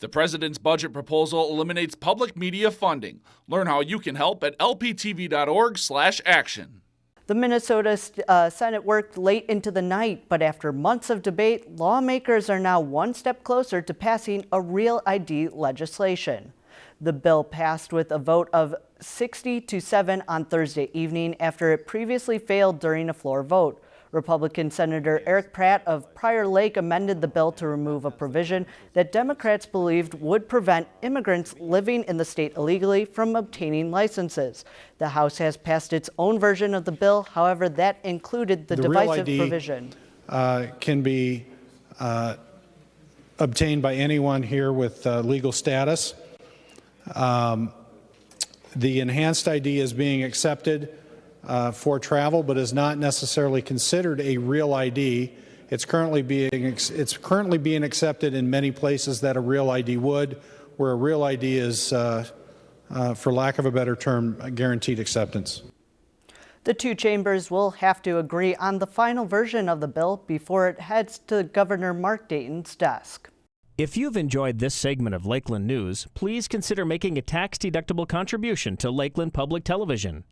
The president's budget proposal eliminates public media funding. Learn how you can help at lptv.org/action. The Minnesota uh, Senate worked late into the night, but after months of debate, lawmakers are now one step closer to passing a real ID legislation. The bill passed with a vote of 60 to 7 on Thursday evening after it previously failed during a floor vote. Republican Senator Eric Pratt of Prior Lake amended the bill to remove a provision that Democrats believed would prevent immigrants living in the state illegally from obtaining licenses. The House has passed its own version of the bill. However, that included the, The divisive ID, provision. uh, can be uh, obtained by anyone here with uh, legal status. Um, The enhanced ID is being accepted uh, for travel, but is not necessarily considered a real ID. It's currently being it's currently being accepted in many places that a real ID would, where a real ID is, uh, uh, for lack of a better term, a guaranteed acceptance. The two chambers will have to agree on the final version of the bill before it heads to Governor Mark Dayton's desk. If you've enjoyed this segment of Lakeland News, please consider making a tax-deductible contribution to Lakeland Public Television.